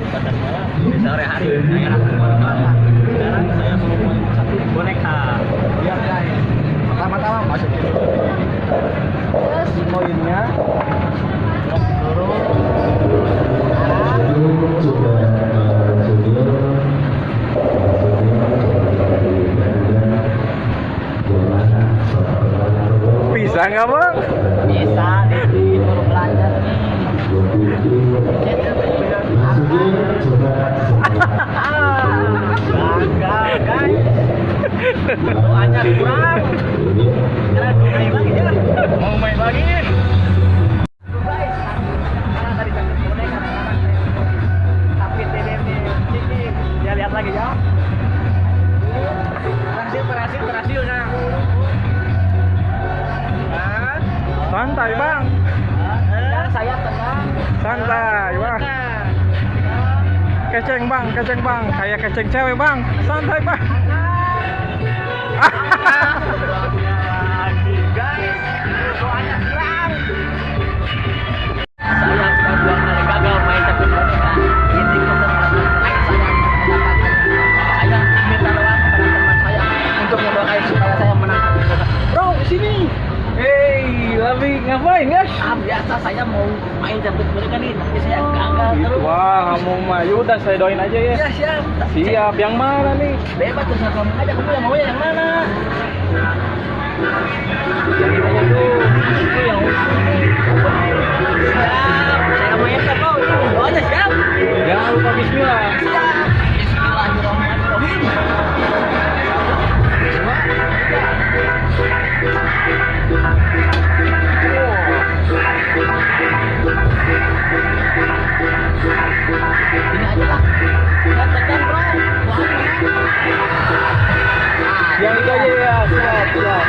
malam di sore hari saya malam sekarang saya mau buat satu boneka Biar guys. Pertama-tama masukin dulu. Terus koinnya. Bisa nggak bang? Bisa di turun belanja Doanya kurang. Mau main lagi. Mau main lagi? Ya lihat lagi ya. Berhasil, berhasil, berhasil nah. Kan? Santai bang, saya tenang. santai bang. Keceng bang, keceng bang, kayak keceng cewek bang. Santai bang. Ngapain guys? ah biasa saya mau main catur boneka nih tapi saya gagal terus. Wah, kamu mah yaudah saya doain aja ya. ya siap Siap, yang mana nih? bebas terserah kamu aja kamu yang mau yang mana Yang aja tuh. itu yang Yang itu aja ya,